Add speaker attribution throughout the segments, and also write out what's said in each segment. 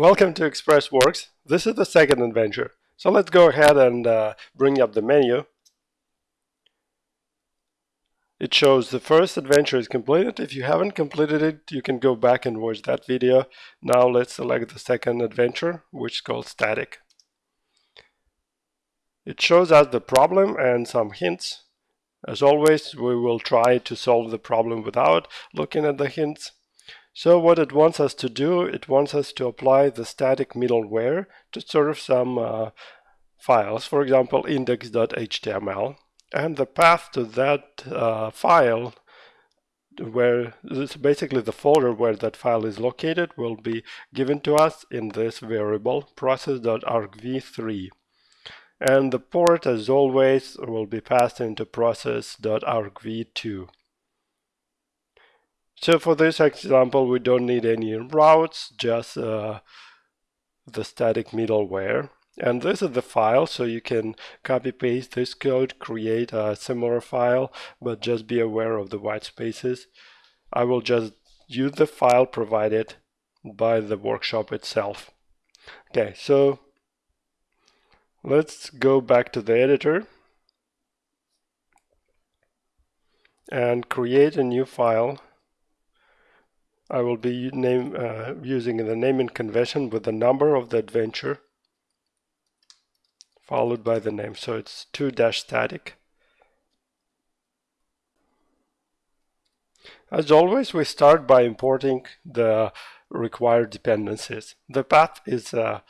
Speaker 1: Welcome to ExpressWorks. This is the second adventure. So let's go ahead and uh, bring up the menu. It shows the first adventure is completed. If you haven't completed it, you can go back and watch that video. Now let's select the second adventure, which is called static. It shows us the problem and some hints. As always, we will try to solve the problem without looking at the hints. So what it wants us to do, it wants us to apply the static middleware to serve some uh, files, for example, index.html. And the path to that uh, file, where this basically the folder where that file is located, will be given to us in this variable process.argv3. And the port, as always, will be passed into process.argv2. So for this example, we don't need any routes, just uh, the static middleware. And this is the file, so you can copy paste this code, create a similar file, but just be aware of the white spaces. I will just use the file provided by the workshop itself. Okay, so let's go back to the editor and create a new file I will be name, uh, using the naming convention with the number of the adventure followed by the name. So it's 2 dash static. As always, we start by importing the required dependencies. The path is a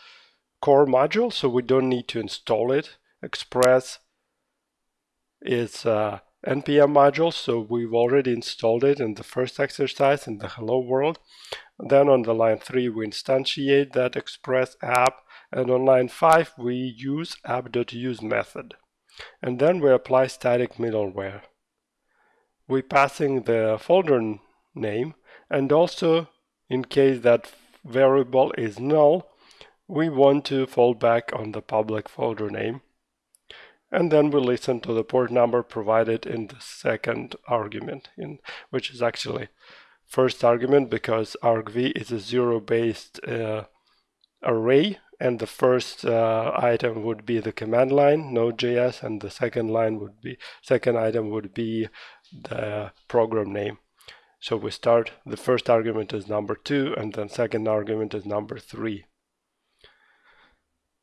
Speaker 1: core module, so we don't need to install it. Express is a npm module so we've already installed it in the first exercise in the hello world. Then on the line 3 we instantiate that express app and on line 5 we use app.use method. And then we apply static middleware. We passing the folder name and also in case that variable is null we want to fall back on the public folder name and then we listen to the port number provided in the second argument, in which is actually first argument because argv is a zero-based uh, array and the first uh, item would be the command line node.js and the second line would be second item would be the program name. So we start the first argument is number two and then second argument is number three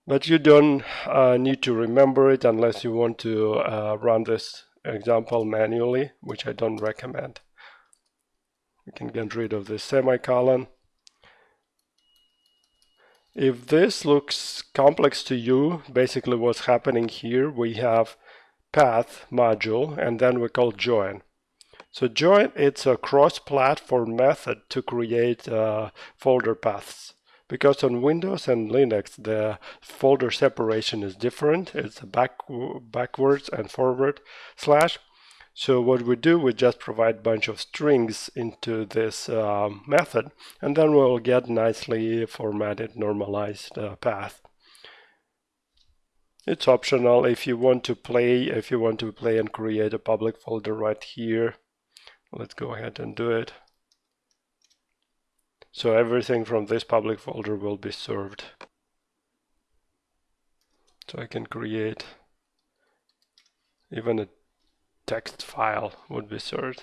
Speaker 1: but you don't uh, need to remember it unless you want to uh, run this example manually, which I don't recommend. You can get rid of this semicolon. If this looks complex to you, basically what's happening here, we have path module and then we call join. So join, it's a cross-platform method to create uh, folder paths because on Windows and Linux the folder separation is different. It's back, backwards and forward slash. So what we do, we just provide a bunch of strings into this um, method, and then we'll get nicely formatted, normalized uh, path. It's optional if you want to play, if you want to play and create a public folder right here. Let's go ahead and do it. So everything from this public folder will be served. So I can create even a text file would be served.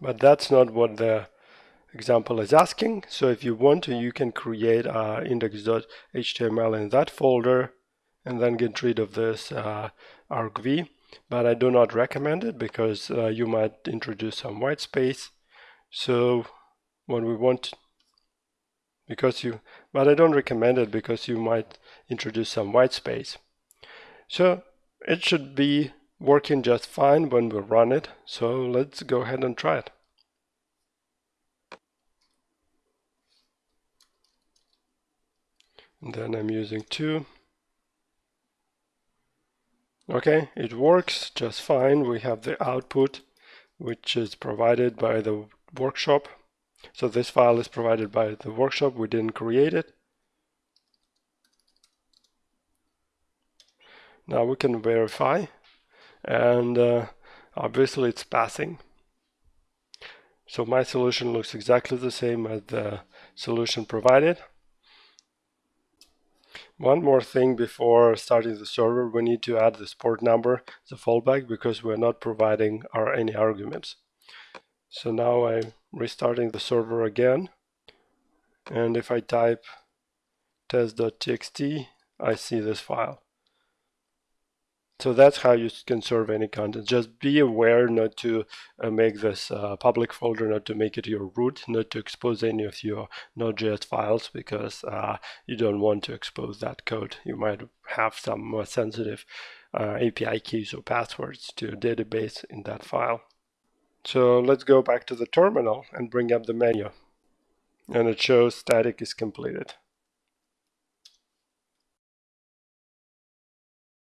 Speaker 1: But that's not what the example is asking. So if you want to, you can create uh, index.html in that folder and then get rid of this uh, argv. But I do not recommend it because uh, you might introduce some white space so what we want because you but I don't recommend it because you might introduce some white space. So it should be working just fine when we run it. So let's go ahead and try it. And then I'm using two. Okay it works just fine. We have the output which is provided by the workshop. So this file is provided by the workshop, we didn't create it. Now we can verify and uh, obviously it's passing. So my solution looks exactly the same as the solution provided. One more thing before starting the server, we need to add this port number the fallback because we're not providing our any arguments. So now I'm restarting the server again. And if I type test.txt, I see this file. So that's how you can serve any content. Just be aware not to uh, make this uh, public folder, not to make it your root, not to expose any of your Node.js files because uh, you don't want to expose that code. You might have some more sensitive uh, API keys or passwords to a database in that file. So let's go back to the terminal and bring up the menu. And it shows static is completed.